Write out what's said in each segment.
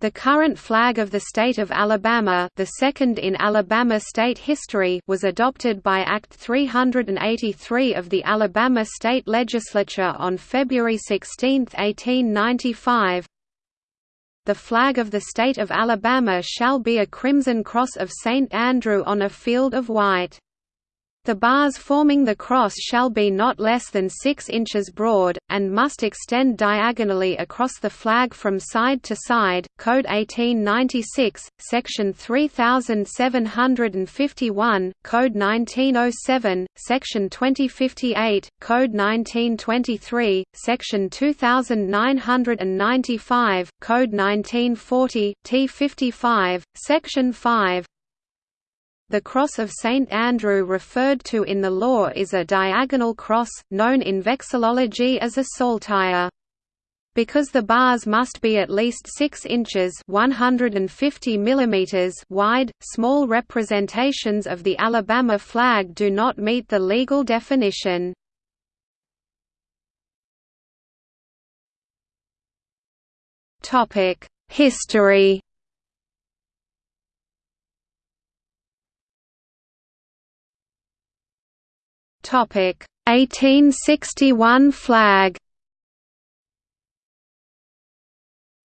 The current flag of the state of Alabama the second in Alabama state history was adopted by Act 383 of the Alabama State Legislature on February 16, 1895. The flag of the state of Alabama shall be a crimson cross of St. Andrew on a field of white. The bars forming the cross shall be not less than 6 inches broad, and must extend diagonally across the flag from side to side. Code 1896, Section 3751, Code 1907, Section 2058, Code 1923, Section 2995, Code 1940, T55, Section 5, the cross of St. Andrew referred to in the law is a diagonal cross, known in vexillology as a saltire. Because the bars must be at least 6 inches 150 mm wide, small representations of the Alabama flag do not meet the legal definition. History Topic 1861 flag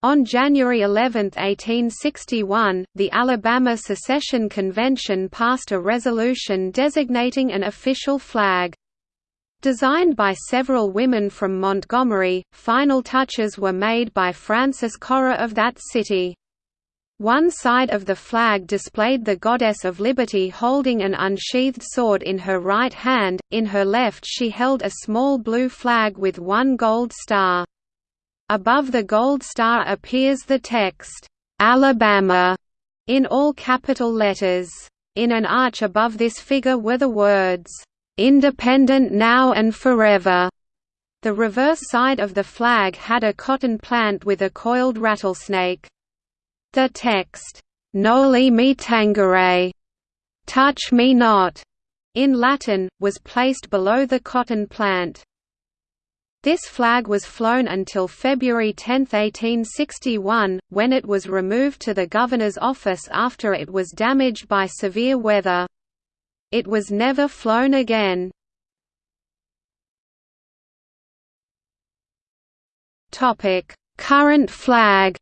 On January 11, 1861, the Alabama Secession Convention passed a resolution designating an official flag. Designed by several women from Montgomery, final touches were made by Frances Correr of that city. One side of the flag displayed the Goddess of Liberty holding an unsheathed sword in her right hand, in her left she held a small blue flag with one gold star. Above the gold star appears the text, "'Alabama' in all capital letters. In an arch above this figure were the words, "'Independent now and forever'". The reverse side of the flag had a cotton plant with a coiled rattlesnake. The text, Noli me tangere, touch me not, in Latin, was placed below the cotton plant. This flag was flown until February 10, 1861, when it was removed to the governor's office after it was damaged by severe weather. It was never flown again. Current flag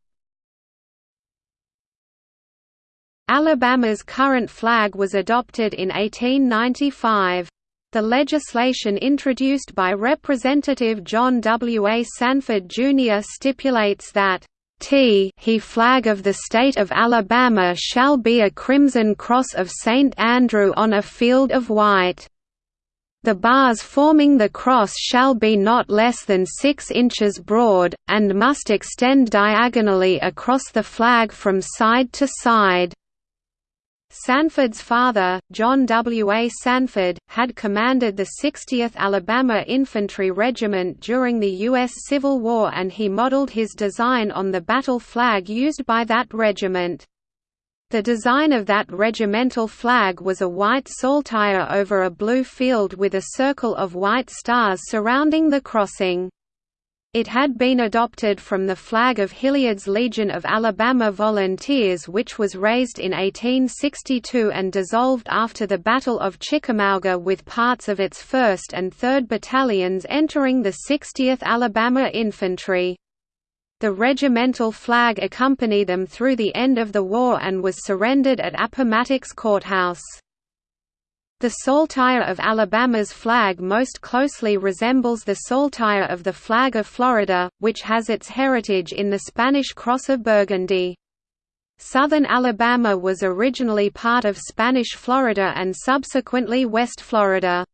Alabama's current flag was adopted in 1895. The legislation introduced by Representative John W. A. Sanford, Jr. stipulates that T he flag of the state of Alabama shall be a crimson cross of St. Andrew on a field of white. The bars forming the cross shall be not less than 6 inches broad, and must extend diagonally across the flag from side to side. Sanford's father, John W. A. Sanford, had commanded the 60th Alabama Infantry Regiment during the U.S. Civil War and he modeled his design on the battle flag used by that regiment. The design of that regimental flag was a white saltire over a blue field with a circle of white stars surrounding the crossing. It had been adopted from the flag of Hilliard's Legion of Alabama Volunteers which was raised in 1862 and dissolved after the Battle of Chickamauga with parts of its 1st and 3rd Battalions entering the 60th Alabama Infantry. The regimental flag accompanied them through the end of the war and was surrendered at Appomattox Courthouse. The saltire of Alabama's flag most closely resembles the saltire of the flag of Florida, which has its heritage in the Spanish Cross of Burgundy. Southern Alabama was originally part of Spanish Florida and subsequently West Florida.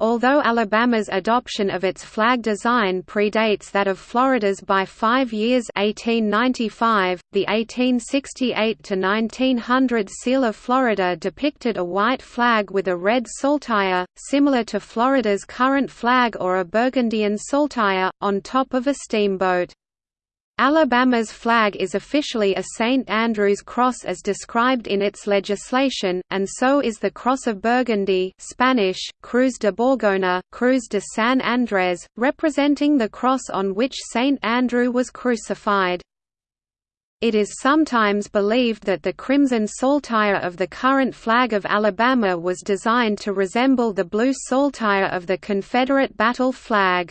Although Alabama's adoption of its flag design predates that of Florida's by five years 1895, the 1868–1900 seal of Florida depicted a white flag with a red saltire, similar to Florida's current flag or a Burgundian saltire, on top of a steamboat. Alabama's flag is officially a St. Andrew's cross as described in its legislation, and so is the Cross of Burgundy Spanish, Cruz de Borgona, Cruz de San Andrés, representing the cross on which St. Andrew was crucified. It is sometimes believed that the crimson saltire of the current flag of Alabama was designed to resemble the blue saltire of the Confederate battle flag.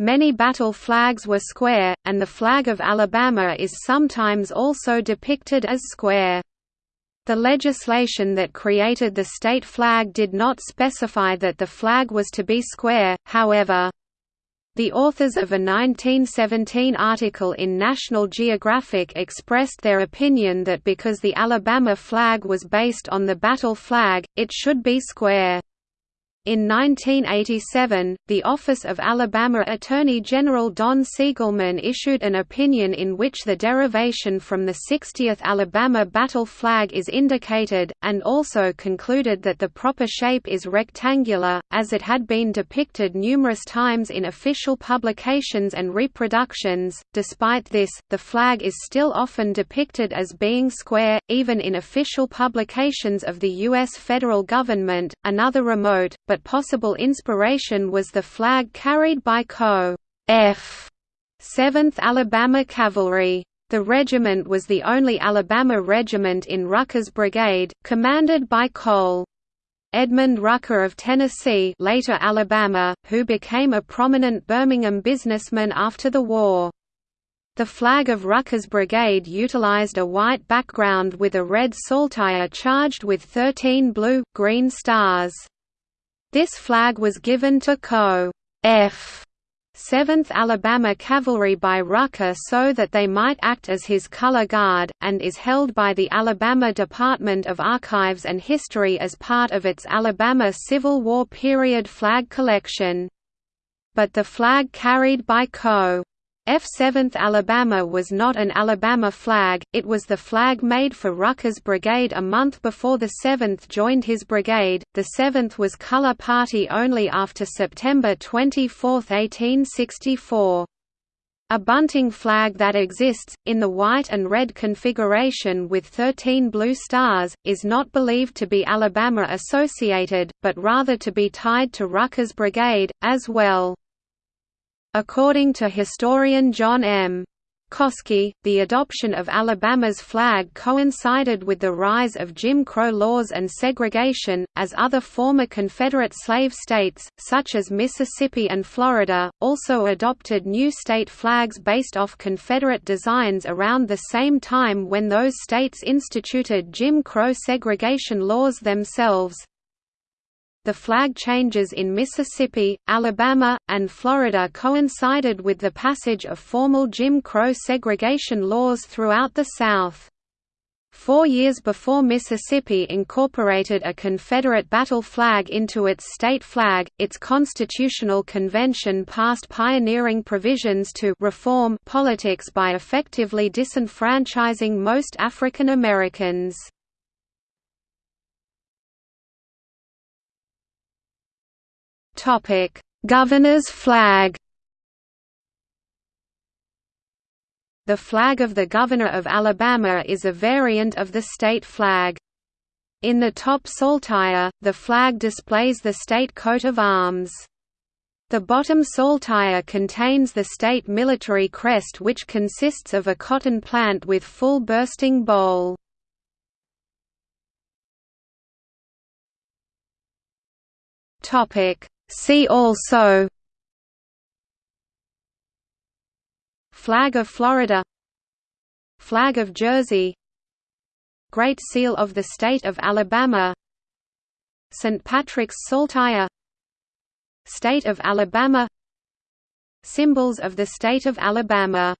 Many battle flags were square, and the flag of Alabama is sometimes also depicted as square. The legislation that created the state flag did not specify that the flag was to be square, however. The authors of a 1917 article in National Geographic expressed their opinion that because the Alabama flag was based on the battle flag, it should be square. In 1987, the Office of Alabama Attorney General Don Siegelman issued an opinion in which the derivation from the 60th Alabama battle flag is indicated, and also concluded that the proper shape is rectangular, as it had been depicted numerous times in official publications and reproductions. Despite this, the flag is still often depicted as being square, even in official publications of the U.S. federal government. Another remote, but possible inspiration was the flag carried by Co. F. 7th Alabama Cavalry. The regiment was the only Alabama regiment in Rucker's brigade, commanded by Col. Edmund Rucker of Tennessee later Alabama, who became a prominent Birmingham businessman after the war. The flag of Rucker's brigade utilized a white background with a red saltire charged with 13 blue, green stars. This flag was given to Co. F. 7th Alabama Cavalry by Rucker so that they might act as his color guard, and is held by the Alabama Department of Archives and History as part of its Alabama Civil War period flag collection. But the flag carried by Co. F-7th Alabama was not an Alabama flag, it was the flag made for Rucker's brigade a month before the 7th joined his brigade. The 7th was color party only after September 24, 1864. A bunting flag that exists, in the white and red configuration with 13 blue stars, is not believed to be Alabama associated, but rather to be tied to Rucker's brigade, as well. According to historian John M. Coski, the adoption of Alabama's flag coincided with the rise of Jim Crow laws and segregation, as other former Confederate slave states, such as Mississippi and Florida, also adopted new state flags based off Confederate designs around the same time when those states instituted Jim Crow segregation laws themselves. The flag changes in Mississippi, Alabama, and Florida coincided with the passage of formal Jim Crow segregation laws throughout the South. Four years before Mississippi incorporated a Confederate battle flag into its state flag, its constitutional convention passed pioneering provisions to reform politics by effectively disenfranchising most African Americans. Topic: Governor's flag. The flag of the Governor of Alabama is a variant of the state flag. In the top saltire, the flag displays the state coat of arms. The bottom saltire contains the state military crest which consists of a cotton plant with full bursting boll. Topic See also Flag of Florida Flag of Jersey Great Seal of the State of Alabama St. Patrick's Saltire State of Alabama Symbols of the State of Alabama